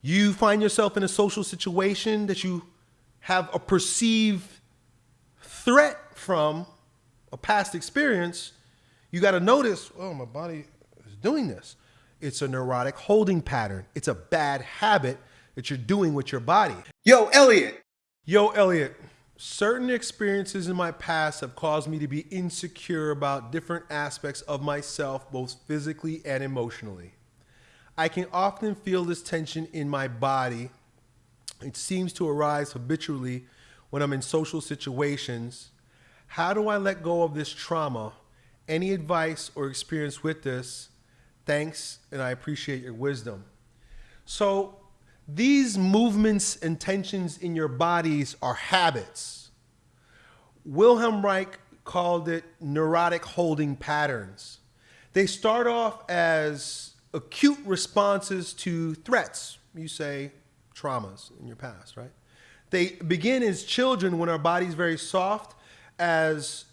You find yourself in a social situation that you have a perceived threat from a past experience, you got to notice, oh, my body is doing this. It's a neurotic holding pattern. It's a bad habit that you're doing with your body. Yo, Elliot. Yo, Elliot. Certain experiences in my past have caused me to be insecure about different aspects of myself, both physically and emotionally. I can often feel this tension in my body. It seems to arise habitually when I'm in social situations. How do I let go of this trauma? Any advice or experience with this? Thanks, and I appreciate your wisdom. So, these movements and tensions in your bodies are habits. Wilhelm Reich called it neurotic holding patterns. They start off as acute responses to threats. You say traumas in your past, right? They begin as children when our body's very soft as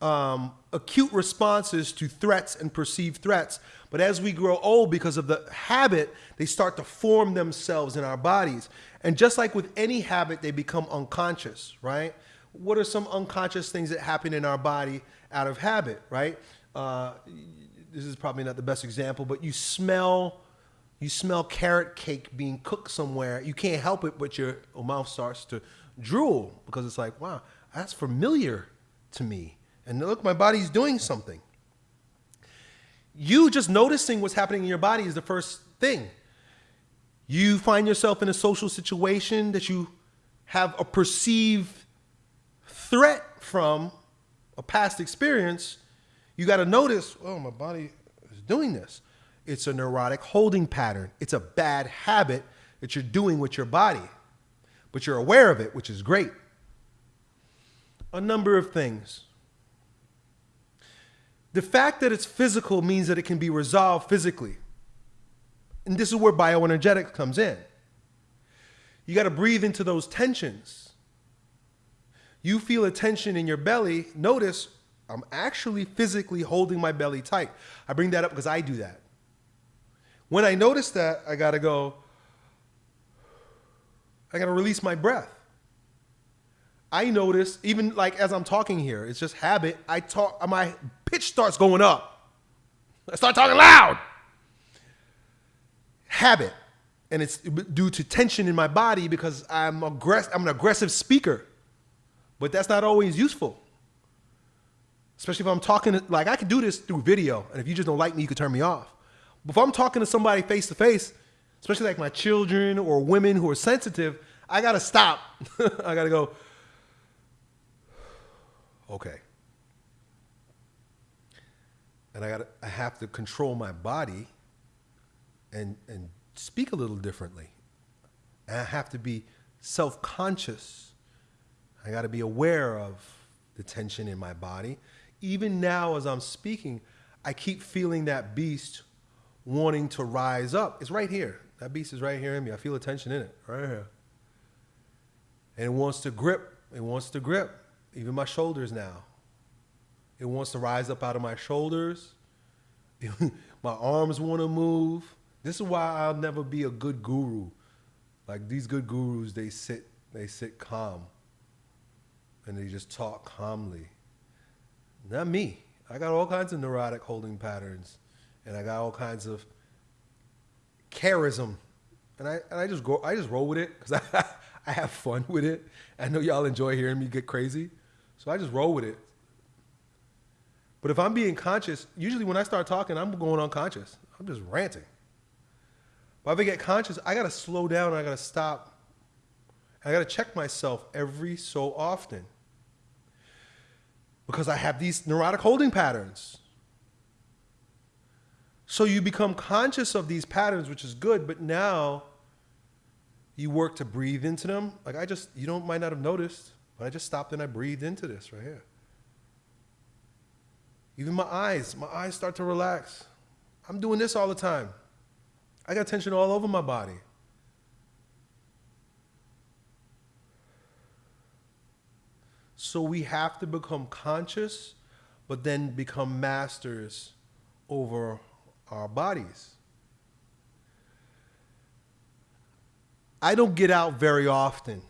um, acute responses to threats and perceived threats. But as we grow old, because of the habit, they start to form themselves in our bodies. And just like with any habit, they become unconscious, right? What are some unconscious things that happen in our body out of habit, right? Uh, this is probably not the best example, but you smell you smell carrot cake being cooked somewhere. You can't help it, but your mouth starts to drool because it's like, wow, that's familiar to me. And look, my body's doing something. You just noticing what's happening in your body is the first thing. You find yourself in a social situation that you have a perceived threat from a past experience. You got to notice, oh, my body is doing this. It's a neurotic holding pattern. It's a bad habit that you're doing with your body, but you're aware of it, which is great. A number of things. The fact that it's physical means that it can be resolved physically. And this is where bioenergetics comes in. You got to breathe into those tensions. You feel a tension in your belly. Notice I'm actually physically holding my belly tight. I bring that up because I do that. When I notice that, I got to go, I got to release my breath. I notice, even like as I'm talking here, it's just habit. I talk, my pitch starts going up. I start talking loud. Habit. And it's due to tension in my body because I'm, aggress- I'm an aggressive speaker. But that's not always useful. Especially if I'm talking, like I can do this through video. And if you just don't like me, you can turn me off But if I'm talking to somebody face to face, especially like my children or women who are sensitive, I gotta stop. I gotta go, okay. And I gotta I have to control my body and and speak a little differently. And I have to be self-conscious. I gotta be aware of the tension in my body. Even now as I'm speaking, I keep feeling that beast wanting to rise up. It's right here. That beast is right here in me. I feel the tension in it, right here. And it wants to grip. It wants to grip. Even my shoulders now. It wants to rise up out of my shoulders. my arms want to move. This is why I'll never be a good guru. Like these good gurus, they sit, they sit calm. And they just talk calmly. Not me. I got all kinds of neurotic holding patterns and I got all kinds of charism, and I and I just go I just roll with it because I I have fun with it. I know y'all enjoy hearing me get crazy, so I just roll with it. But if I'm being conscious, usually when I start talking, I'm going unconscious. I'm just ranting. But if I get conscious, I gotta slow down. I gotta stop. I gotta check myself every so often because I have these neurotic holding patterns. So you become conscious of these patterns, which is good, but now you work to breathe into them. Like I just, you don't might not have noticed, but I just stopped and I breathed into this right here. Even my eyes, my eyes start to relax. I'm doing this all the time. I got tension all over my body. So we have to become conscious, but then become masters over our bodies. I don't get out very often.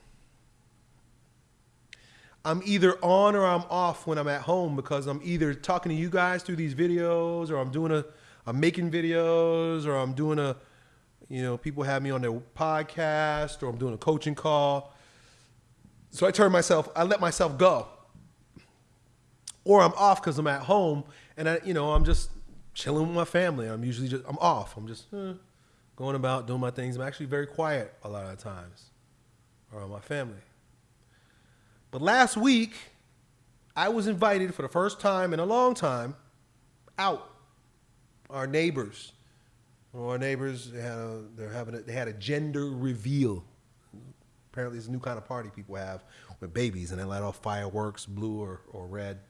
I'm either on or I'm off when I'm at home because I'm either talking to you guys through these videos or I'm doing a I'm making videos or I'm doing a you know, people have me on their podcast or I'm doing a coaching call. So I turn myself, I let myself go. Or I'm off because I'm at home and I, you know, I'm just chilling with my family. I'm usually just, I'm off. I'm just eh, going about doing my things. I'm actually very quiet a lot of times around my family. But last week, I was invited for the first time in a long time out. Our neighbors our neighbors had a, they're having a, they had a gender reveal. Apparently, it's a new kind of party people have with babies, and they light off fireworks, blue or, or red.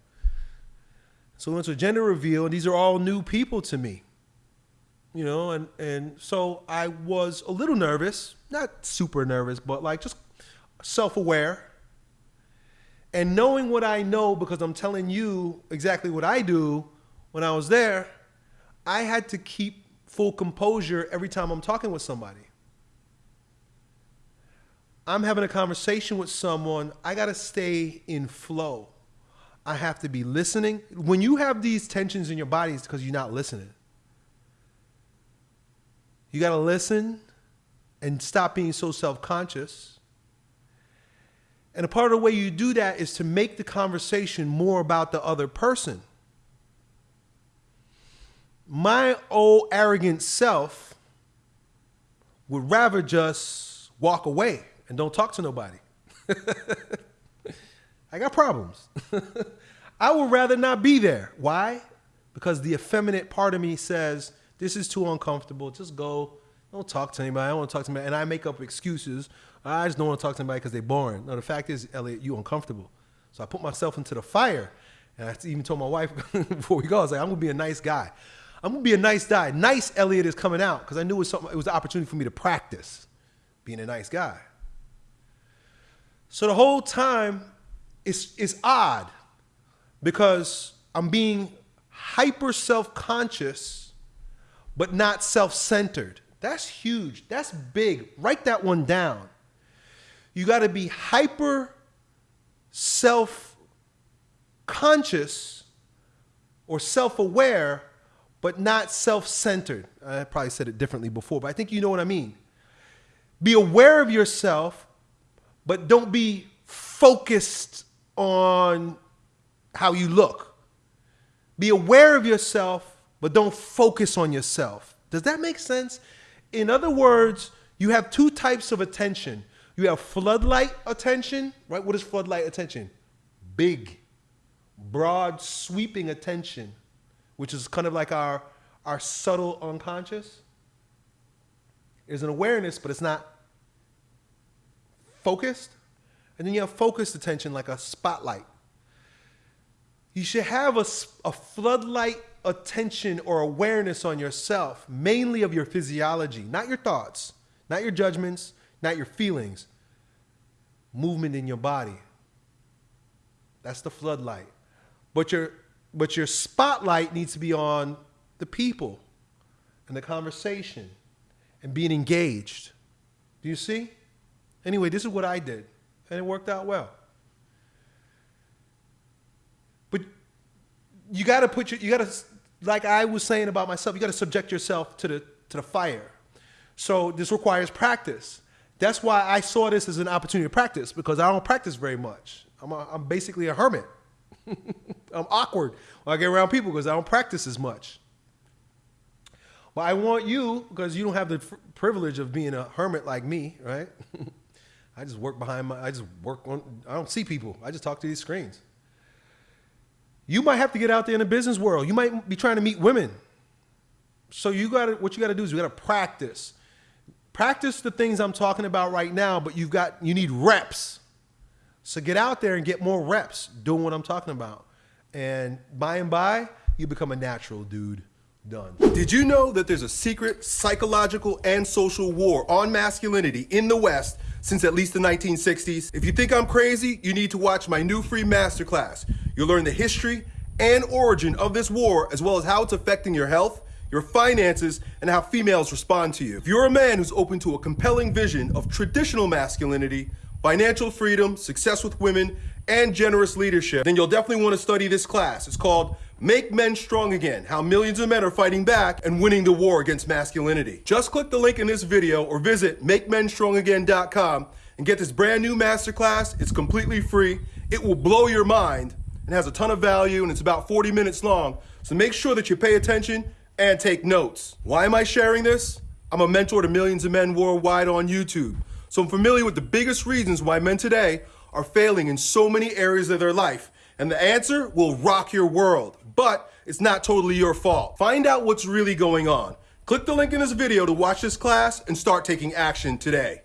So it's a gender reveal, and these are all new people to me. You know, and and so I was a little nervous, not super nervous, but like just self-aware. And knowing what I know because I'm telling you exactly what I do when I was there, I had to keep full composure every time I'm talking with somebody. I'm having a conversation with someone, I got to stay in flow. I have to be listening. When you have these tensions in your body, it's because you're not listening. You got to listen and stop being so self conscious. And a part of the way you do that is to make the conversation more about the other person my old arrogant self would rather just walk away and don't talk to nobody. I got problems. I would rather not be there. Why? Because the effeminate part of me says, this is too uncomfortable. Just go. Don't talk to anybody. I don't want to talk to anybody. And I make up excuses. I just don't want to talk to anybody because they're boring. No, the fact is, Elliot, you uncomfortable. So I put myself into the fire. And I even told my wife before we go, I was like, I'm going to be a nice guy. I'm gonna be a nice guy. Nice Elliot is coming out because I knew it was something. It was an opportunity for me to practice being a nice guy. So the whole time, it's it's odd because I'm being hyper self-conscious, but not self-centered. That's huge. That's big. Write that one down. You got to be hyper self-conscious or self-aware but not self centered. I probably said it differently before, but I think you know what I mean. Be aware of yourself, but don't be focused on how you look. Be aware of yourself, but don't focus on yourself. Does that make sense? In other words, you have two types of attention. You have floodlight attention, right? What is floodlight attention? Big, broad, sweeping attention which is kind of like our, our subtle unconscious. There's an awareness, but it's not focused. And then you have focused attention like a spotlight. You should have a, a floodlight attention or awareness on yourself, mainly of your physiology, not your thoughts, not your judgments, not your feelings. Movement in your body. That's the floodlight. But your but your spotlight needs to be on the people and the conversation and being engaged. Do you see? Anyway, this is what I did, and it worked out well. But you got to put your, you got to, like I was saying about myself, you got to subject yourself to the to the fire. So this requires practice. That's why I saw this as an opportunity to practice because I don't practice very much. I'm, a, I'm basically a hermit. I'm awkward when I get around people because I don't practice as much. But I want you, because you don't have the privilege of being a hermit like me, right? I just work behind my, I just work on, I don't see people. I just talk to these screens. You might have to get out there in the business world. You might be trying to meet women. So you got to, what you got to do is you got to practice. Practice the things I'm talking about right now, but you've got, you need reps. So get out there and get more reps doing what I'm talking about. And by and by, you become a natural dude. Done. Did you know that there's a secret psychological and social war on masculinity in the West since at least the 1960s? If you think I'm crazy, you need to watch my new free masterclass. You'll learn the history and origin of this war, as well as how it's affecting your health, your finances, and how females respond to you. If you're a man who's open to a compelling vision of traditional masculinity, financial freedom, success with women, and generous leadership, then you'll definitely want to study this class. It's called Make Men Strong Again How Millions of Men Are Fighting Back and Winning the War Against Masculinity. Just click the link in this video or visit MakeMenStrongAgain.com and get this brand new masterclass. It's completely free, it will blow your mind, and has a ton of value, and it's about 40 minutes long. So make sure that you pay attention and take notes. Why am I sharing this? I'm a mentor to millions of men worldwide on YouTube. So I'm familiar with the biggest reasons why men today are failing in so many areas of their life. And the answer will rock your world. But it's not totally your fault. Find out what's really going on. Click the link in this video to watch this class and start taking action today.